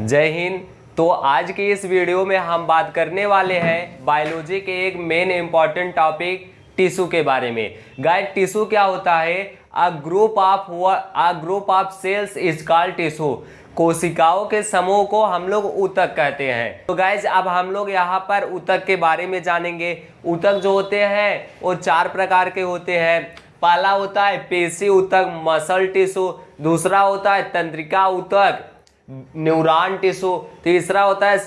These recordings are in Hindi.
जय हिंद। तो आज की इस वीडियो में हम बात करने वाले हैं बायोलॉजी के एक मेन इंपॉर्टेंट टॉपिक टिश्यू के बारे में। गाइड टिश्यू क्या होता है? A group of a group of cells is called tissue कोशिकाओं के समूह को हम लोग उतक कहते हैं। तो गाइज़ अब हम लोग यहाँ पर उतक के बारे में जानेंगे। उतक जो होते हैं, वो चार प्रकार के होते हैं। पहला होता है पेशी उतक मसल टिश्यू दूसरा होता है तंत्रिका उतक न्यूरॉन टिश्यू तीसरा होता है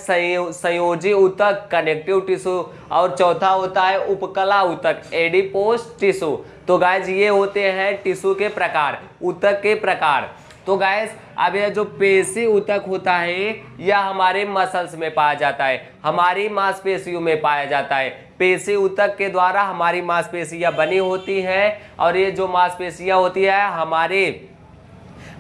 संयोजी उतक कनेक्टिव टिश्यू और चौथा होता है उपकला उतक एडिपोस टिश्यू तो गाइज़ ये होते हैं टिश्यू के प्रकार उतक के प्रकार। तो गाइज़ अब यह जो पेशी उतक होता है, यह हमारे मसल्स में पाया जाता है, हमारी मांसपेशियों में पाया जाता है। पेशी उतक के द्वारा हमारी मांसपेशियाँ बनी होती हैं, और ये जो मांसपेशियाँ होती है, हमारे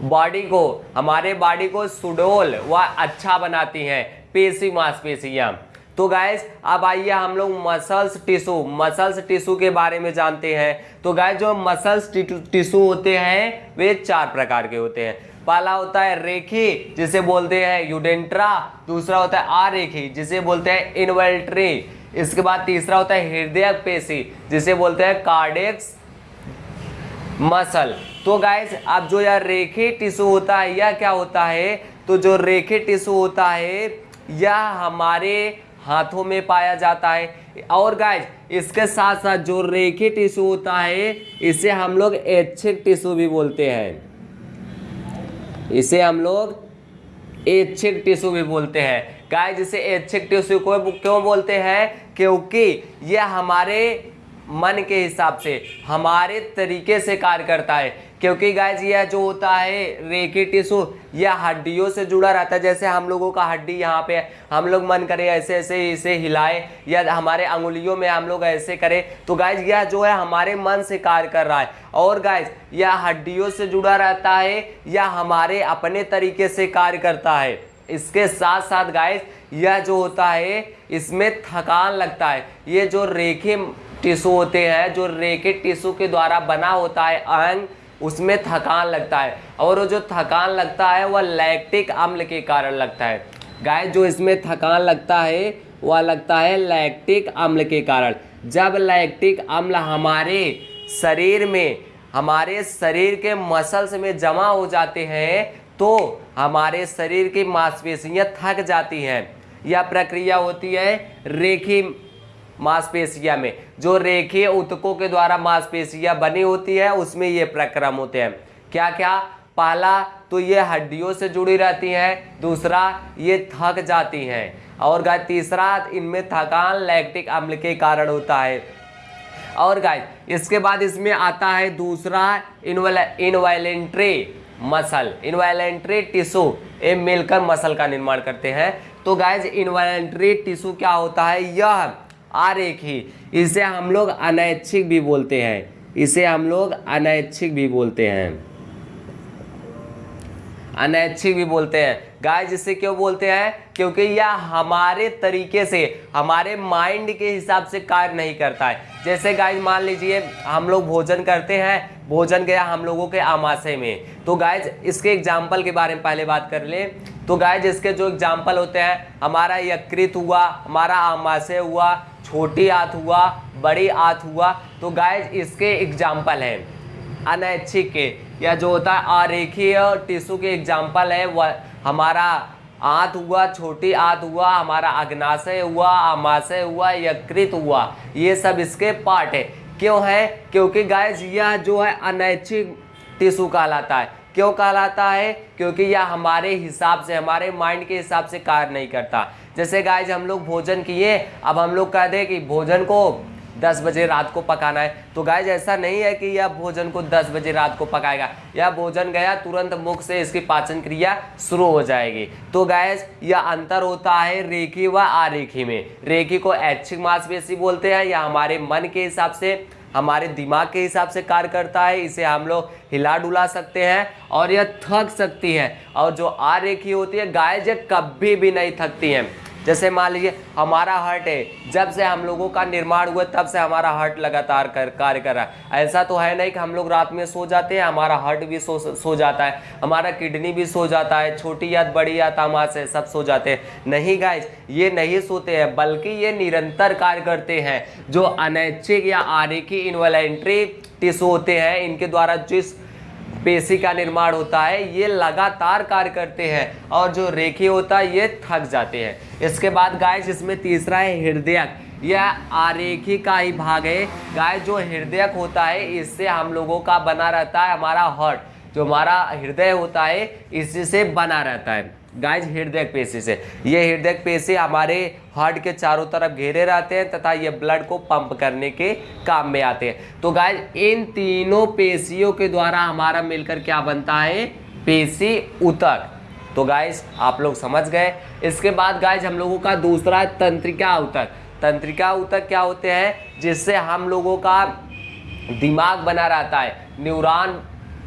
बॉडी को, हमारे बॉडी को सुडोल व अच्छा बनाती हैं, पेशी मांसपेशियाँ तो गैस अब आइए हम लोग मसल्स टिशू मसल्स टिशू के बारे में जानते हैं। तो गैस जो मसल्स टिशू होते हैं, वे चार प्रकार के होते हैं। पहला होता है रेखी, जिसे बोलते हैं यूडेंट्रा दूसरा होता है आरेखी जिसे बोलते हैं इन्वेल्ट्री इसके बाद तीसरा होता है हृदय पेशी, जिसे बोलते हैं कार्डेक्स मसल तो गाइस अब जो यह रेखे टिश्यू होता है, यह क्या होता है? तो जो रेखे टिश्यू होता है, यह हमारे हाथों में पाया जाता है। और गाइज़ इसके साथ साथ जो रेखे टिश्यू होता है, इसे हम लोग ऐच्छिक टिश्यू भी बोलते हैं। इसे हम लोग ऐच्छिक टिश्यू भी बोलते हैं। गाइस इसे ऐच्छिक टिश्यू को क्यों बोलते हैं? क्योंकि यह हमारे मन के हिसाब से, हमारे तरीके से कार्य करता है। क्योंकि गाइज़ यह जो होता है रेखी टिशू यह हड्डियों से जुड़ा रहता है। जैसे हम लोगों का हड्डी यहाँ पे हम लोग मन करें ऐसे ऐसे, इसे हिलाए, या हमारे अंगुलियों में हम लोग ऐसे करें। तो गाइज़ यह जो है हमारे मन से कार्य कर रहा है। और गाइज़ यह हड्डियों से जुड़ा रहता है या हमारे अपने तरीके से कार्य करता है। इसके साथ साथ गाइज़ यह जो होता है, इसमें थकान लगता है। ये जो रेखे टिश्यू होते हैं, जो रेखे टिश्यू के द्वारा बना होता है अंग उसमें थकान लगता है। और वो जो थकान लगता है, वह लैक्टिक अम्ल के कारण लगता है। गाय जो इसमें थकान लगता है, वह लगता है लैक्टिक अम्ल के कारण। जब लैक्टिक अम्ल हमारे शरीर में, हमारे शरीर के मसल्स में जमा हो जाते हैं तो हमारे शरीर की मांसपेशियाँ थक जाती हैं। यह प्रक्रिया होती है रेखी मांसपेशिया में। जो रेखीय उत्कों के द्वारा मांसपेशिया बनी होती है, उसमें ये प्रक्रम होते हैं। क्या क्या पहला तो ये हड्डियों से जुड़ी रहती हैं, दूसरा ये थक जाती हैं, और गाय, तीसरा इनमें थकान, लैक्टिक अम्ल के कारण होता है। और गाय, इसके बाद इसमें आता है दूसरा इनवायलेंट्री मसल इनवायलेंट्री टिश्यू, ये मिलकर मसल का निर्माण करते हैं। तो गाइज़ इनवायलेंट्री टिश्यू क्या होता है? यह आरेखी इसे हम लोग अनैच्छिक भी बोलते हैं। इसे हम लोग अनैच्छिक भी बोलते हैं। अनैच्छिक भी बोलते हैं। गाय जिसे क्यों बोलते हैं? क्योंकि यह हमारे तरीके से, हमारे माइंड के हिसाब से कार्य नहीं करता है। जैसे गाय मान लीजिए, हम लोग भोजन करते हैं, भोजन गया हम लोगों के आमाशय में। तो गाय इसके एग्ज़ाम्पल के बारे में पहले बात कर ले। तो गाय जिसके जो एग्ज़ाम्पल होते हैं, हमारा यकृत हुआ, हमारा आमाशय हुआ, छोटी आंत हुआ, बड़ी आंत हुआ तो गाय इसके एग्ज़ाम्पल हैं। अनैच्छिक के या जो होता है, आरेखीय टिश्यू के एग्ज़ाम्पल है, वह हमारा आंत हुआ, छोटी आंत हुआ, हमारा अग्नाशय हुआ, आमाशय हुआ, यकृत हुआ। ये सब इसके पार्ट है। क्यों है? क्योंकि गाय यह जो है अनैच्छिक टिश्यू कहलाता है। क्यों कहलाता है? क्योंकि यह हमारे हिसाब से, हमारे माइंड के हिसाब से कार्य नहीं करता। जैसे गाय हम लोग भोजन किए, अब हम लोग कह दें कि भोजन को दस बजे रात को पकाना है। तो गाय ऐसा नहीं है कि यह भोजन को दस बजे रात को पकाएगा। यह भोजन गया, तुरंत मुख से इसकी पाचन क्रिया शुरू हो जाएगी। तो गैस यह अंतर होता है रेखी व आरेखी में। रेखी को ऐच्छिक मांसपेशी बोलते हैं या हमारे मन के हिसाब से हमारे दिमाग के हिसाब से कार्य करता है, इसे हम लोग हिला डुला सकते हैं और यह थक सकती है। और जो आरेखी होती है, गाय जो कभी भी नहीं थकती हैं। जैसे मान लीजिए, हमारा हार्ट है, जब से हम लोगों का निर्माण हुआ, तब से हमारा हार्ट लगातार कर, कार्य कर रहा है। ऐसा तो है नहीं कि हम लोग रात में सो जाते हैं, हमारा हार्ट भी सो सो जाता है, हमारा किडनी भी सो जाता है, छोटी याद बड़ी याद तामाश है, सब सो जाते हैं। नहीं गाइज़ ये नहीं सोते हैं, बल्कि ये निरंतर कार्य करते हैं, जो अनैच्छिक या आरेखी इन्वॉलेंट्री टिश्यू होते हैं, इनके द्वारा जिस पेशी का निर्माण होता है, ये लगातार कार्य करते हैं और जो रेखी होता है, ये थक जाते हैं। इसके बाद गाय जिसमें तीसरा है हृदय यह आरेखी का ही भाग है। गाय जो हृदय होता है, इससे हम लोगों का बना रहता है हमारा हॉट जो हमारा हृदय होता है इससे बना रहता है। गाइज़ हृदय पेशी से। ये हृदय पेशी हमारे हार्ट के चारों तरफ़ घेरे रहते हैं तथा ये ब्लड को पंप करने के काम में आते हैं। तो गाइज़ इन तीनों पेशियों के द्वारा हमारा मिलकर क्या बनता है? पेशी उतक। तो गाइज़ आप लोग समझ गए। इसके बाद गाइज़ हम लोगों का दूसरा तंत्रिका उतक। तंत्रिका उतक क्या होते हैं? जिससे हम लोगों का दिमाग बना रहता है। न्यूरॉन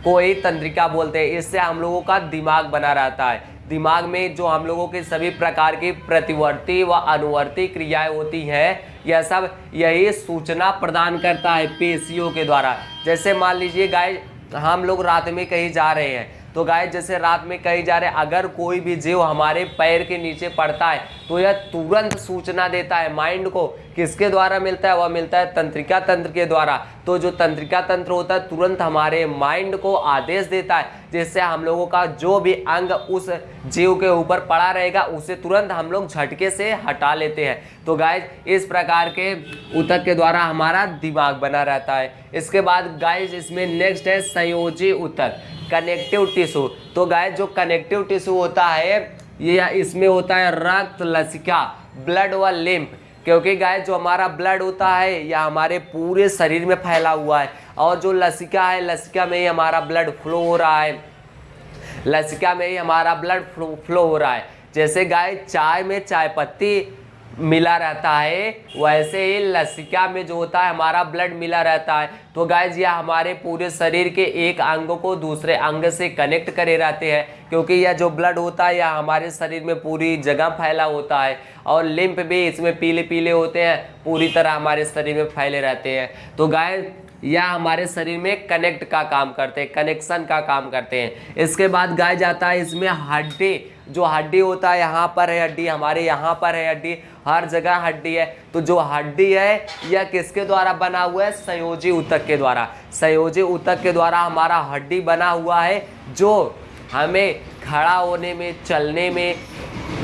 को ही तंत्रिका बोलते हैं। इससे हम लोगों का दिमाग बना रहता है। दिमाग में जो हम लोगों के सभी प्रकार की प्रतिवर्ती व अनुवर्ती क्रियाएँ होती हैं, यह सब यही सूचना प्रदान करता है पेशियों के द्वारा। जैसे मान लीजिए गाय हम लोग रात में कहीं जा रहे हैं तो गाय जैसे रात में कहीं जा रहे अगर कोई भी जीव हमारे पैर के नीचे पड़ता है तो यह तुरंत सूचना देता है माइंड को, किसके द्वारा मिलता है? वह मिलता है तंत्रिका तंत्र के द्वारा। तो जो तंत्रिका तंत्र होता है, तुरंत हमारे माइंड को आदेश देता है जिससे हम लोगों का जो भी अंग उस जीव के ऊपर पड़ा रहेगा, उसे तुरंत हम लोग झटके से हटा लेते हैं। तो गाय इस प्रकार के उतक के द्वारा हमारा दिमाग बना रहता है। इसके बाद गाय इसमें नेक्स्ट है संयोजी उतक कनेक्टिव टिश्यू तो गाय जो कनेक्टिव टिश्यू होता है, ये इसमें होता है रक्त लसिका ब्लड व लिम्फ क्योंकि गाय जो हमारा ब्लड होता है, यह हमारे पूरे शरीर में फैला हुआ है। और जो लसिका है, लसिका में ही हमारा ब्लड फ्लो हो रहा है। लसिका में ही हमारा ब्लड फ्लो फ्लो हो रहा है। जैसे गाय, चाय में चाय पत्ती मिला रहता है, वैसे ही लसिका में जो होता है, हमारा ब्लड मिला रहता है। तो गाय यह हमारे पूरे शरीर के एक अंग को दूसरे अंग से कनेक्ट करे रहते हैं। क्योंकि यह जो ब्लड होता है यह हमारे शरीर में पूरी जगह फैला होता है और लिम्फ भी इसमें पीले पीले होते हैं, पूरी तरह हमारे शरीर में फैले रहते हैं। तो गाय या हमारे शरीर में कनेक्ट का काम करते हैं कनेक्शन का काम करते हैं। इसके बाद गाय जाता है इसमें हड्डी, जो हड्डी होता है यहाँ पर है हड्डी, हमारे यहाँ पर है हड्डी, हर जगह हड्डी है। तो जो हड्डी है यह किसके द्वारा बना हुआ है? संयोजी उतक के द्वारा। संयोजी उतक के द्वारा हमारा हड्डी बना हुआ है, जो हमें खड़ा होने में, चलने में,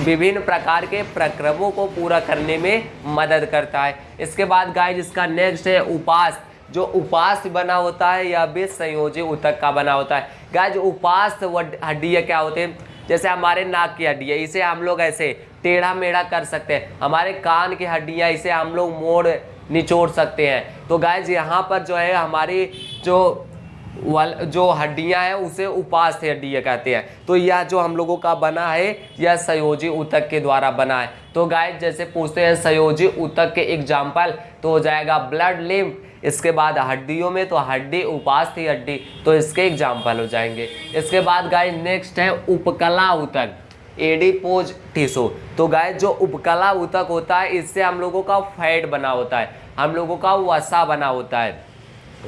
विभिन्न प्रकार के प्रक्रमों को पूरा करने में मदद करता है। इसके बाद गाय जिसका नेक्स्ट है उपास। जो उपास बना होता है, या भी संयोजी उतक का बना होता है। गाय जो उपास हड्डियाँ क्या होते हैं? जैसे हमारे नाक की हड्डी है इसे हम लोग ऐसे टेढ़ा मेढ़ा कर सकते हैं। हमारे कान की हड्डियाँ, इसे हम लोग मोड़ निचोड़ सकते हैं। तो गाय यहाँ पर जो है, हमारी जो वाल, जो हड्डियाँ हैं, उसे उपास हड्डियाँ कहते हैं। तो यह जो हम लोगों का बना है, यह संयोजी उतक के द्वारा बना है। तो गाय जैसे पूछते हैं, संयोजी उतक के एग्ज़ाम्पल तो हो जाएगा ब्लड लिम्फ इसके बाद हड्डियों में तो हड्डी उपास थी हड्डी तो इसके एग्ज़ाम्पल हो जाएँगे। इसके बाद गाय नेक्स्ट है उपकला उतक एडिपोज टिश्यू तो गाय जो उपकला उतक होता है, इससे हम लोगों का फैट बना होता है, हम लोगों का वसा बना होता है।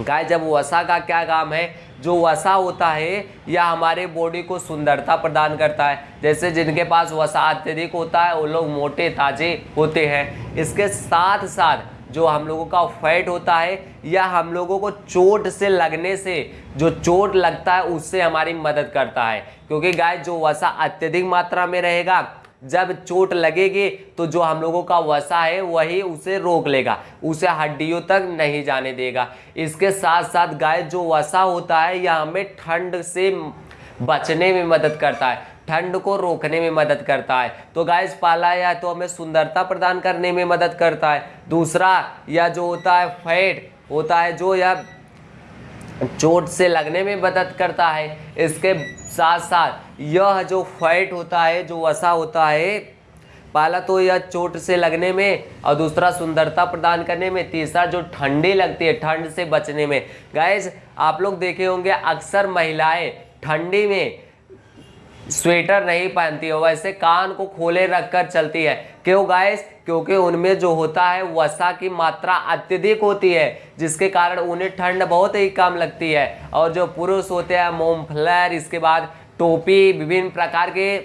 गाय जब वसा का क्या काम है? जो वसा होता है, यह हमारे बॉडी को सुंदरता प्रदान करता है। जैसे जिनके पास वसा अत्यधिक होता है, वो लोग मोटे, ताजे होते हैं। इसके साथ साथ जो हम लोगों का फैट होता है या हम लोगों को चोट से लगने से, जो चोट लगता है, उससे हमारी मदद करता है। क्योंकि गाय जो वसा अत्यधिक मात्रा में रहेगा जब चोट लगेगी तो जो हम लोगों का वसा है, वही उसे रोक लेगा, उसे हड्डियों तक नहीं जाने देगा। इसके साथ साथ गाय जो वसा होता है, यह हमें ठंड से बचने में मदद करता है, ठंड को रोकने में मदद करता है। तो गाइस पाला या तो हमें सुंदरता प्रदान करने में मदद करता है। दूसरा, यह जो होता है, फैट होता है, जो यह चोट से लगने में मदद करता है। इसके साथ साथ यह जो फैट होता है, जो वसा होता है, पहला तो यह चोट से लगने में और दूसरा सुंदरता प्रदान करने में, तीसरा जो ठंडी लगती है, ठंड से बचने में। गैस आप लोग देखे होंगे अक्सर महिलाएँ ठंडी में स्वेटर नहीं पहनती है, वैसे कान को खोले रखकर चलती है। क्यों गाइस क्योंकि उनमें जो होता है, वसा की मात्रा अत्यधिक होती है, जिसके कारण उन्हें ठंड बहुत ही कम लगती है। और जो पुरुष होते हैं मोमफ्लर इसके बाद टोपी, विभिन्न प्रकार के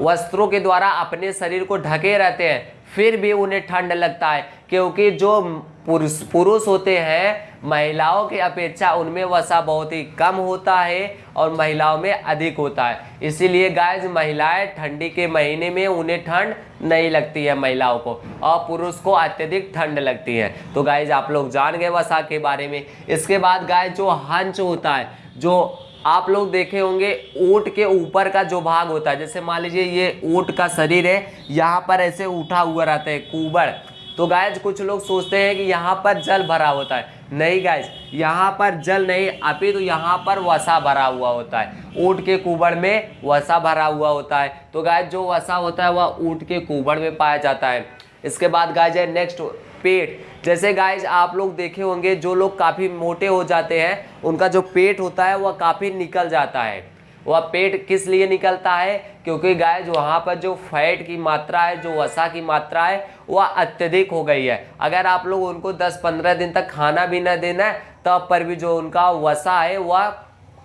वस्त्रों के द्वारा अपने शरीर को ढके रहते हैं, फिर भी उन्हें ठंड लगता है। क्योंकि जो पुरुष पुरुष होते हैं, महिलाओं की अपेक्षा उनमें वसा बहुत ही कम होता है और महिलाओं में अधिक होता है। इसीलिए गाय महिलाएँ ठंडी के महीने में उन्हें ठंड नहीं लगती है महिलाओं को और पुरुष को अत्यधिक ठंड लगती है। तो गाय आप लोग जान गए वसा के बारे में। इसके बाद गाय जो हंच होता है, जो आप लोग देखे होंगे, ऊट के ऊपर का जो भाग होता है, जैसे मान लीजिए ये ऊट का शरीर है, यहाँ पर ऐसे उठा हुआ रहता है, कुबड़। तो गायज कुछ लोग सोचते हैं कि यहाँ पर जल भरा होता है। नहीं गायज यहाँ पर जल नहीं, अभी तो यहाँ पर वसा भरा हुआ होता है। ऊँट के कुबड़ में वसा भरा हुआ होता है। तो गायज जो वसा होता है, वह ऊँट के कुबड़ में पाया जाता है। इसके बाद गायज है नेक्स्ट पेट। जैसे गाइज़ आप लोग देखे होंगे, जो लोग काफ़ी मोटे हो जाते हैं, उनका जो पेट होता है, वह काफ़ी निकल जाता है। वह पेट किस लिए निकलता है? क्योंकि गाय जो वहाँ पर जो फैट की मात्रा है, जो वसा की मात्रा है, वह अत्यधिक हो गई है। अगर आप लोग उनको 10-15 दिन तक खाना भी न देना है, तब पर भी जो उनका वसा है, वह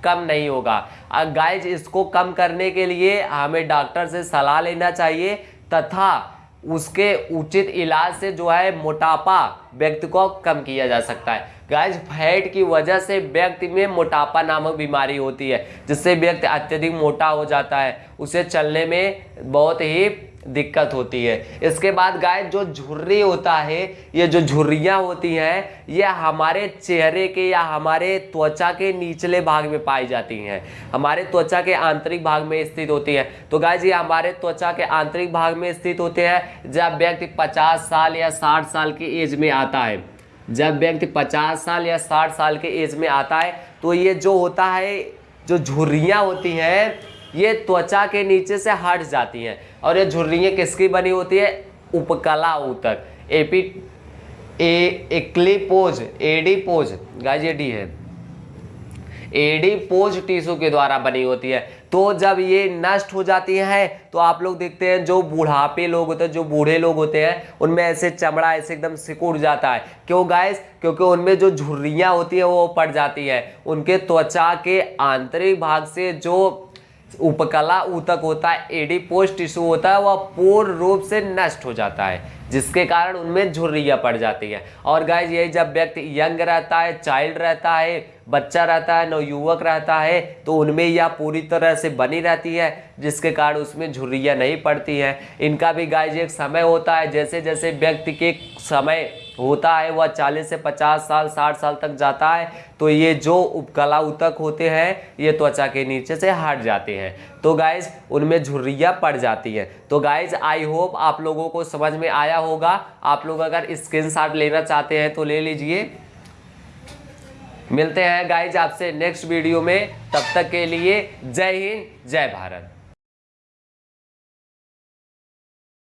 कम नहीं होगा। गाय इसको कम करने के लिए हमें डॉक्टर से सलाह लेना चाहिए, तथा उसके उचित इलाज से जो है मोटापा व्यक्ति को कम किया जा सकता है। गैज फैट की वजह से व्यक्ति में मोटापा नामक बीमारी होती है, जिससे व्यक्ति अत्यधिक मोटा हो जाता है। उसे चलने में बहुत ही दिक्कत होती है। इसके बाद गाय जो झुर्री होता है, ये जो झुर्रियाँ होती हैं, ये हमारे चेहरे के या हमारे त्वचा के निचले भाग में पाई जाती हैं। हमारे त्वचा के आंतरिक भाग में स्थित होती हैं। तो गाय जी हमारे त्वचा के आंतरिक भाग में स्थित होते हैं, जब व्यक्ति पचास साल या साठ साल की एज में आता है। जब व्यक्ति पचास साल या साठ साल के एज में आता है तो ये जो होता है, जो झुर्रियाँ होती हैं, ये त्वचा के नीचे से हट जाती हैं। और ये झुर्रियाँ किसकी बनी होती है? उपकला ऊतक एपी ए एक्लिपोज एडीपोज गाइज़ ये डी है। एडीपोज टिश्यू के द्वारा बनी होती है। तो जब ये नष्ट हो जाती है तो आप लोग देखते हैं, जो बुढ़ापे लोग होते हैं, जो बूढ़े लोग होते हैं, उनमें ऐसे चमड़ा ऐसे एकदम सिकुड़ जाता है। क्यों गाइस क्योंकि उनमें जो झुर्रियाँ होती है, वो पड़ जाती है। उनके त्वचा के आंतरिक भाग से जो उपकला ऊतक होता है एडिपोज टिश्यू होता है, वह पूर्ण रूप से नष्ट हो जाता है, जिसके कारण उनमें झुर्रियाँ पड़ जाती है। और गाइज़ यही जब व्यक्ति यंग रहता है चाइल्ड रहता है, बच्चा रहता है नवयुवक रहता है तो उनमें यह पूरी तरह से बनी रहती है, जिसके कारण उसमें झुर्रियाँ नहीं पड़ती हैं। इनका भी गाइज़ एक समय होता है जैसे जैसे व्यक्ति के समय होता है, वह 40 से 50 साल 60 साल तक जाता है तो ये जो उपकला उतक होते हैं, ये त्वचा के नीचे से हट जाते हैं। तो गाइज़ उनमें झुर्रियाँ पड़ जाती हैं। तो गाइज़ आई होप आप लोगों को समझ में आया होगा। आप लोग अगर स्क्रीन लेना चाहते हैं तो ले लीजिए। मिलते हैं गाइज़ आपसे नेक्स्ट वीडियो में। तब तक के लिए जय हिंद, जय भारत।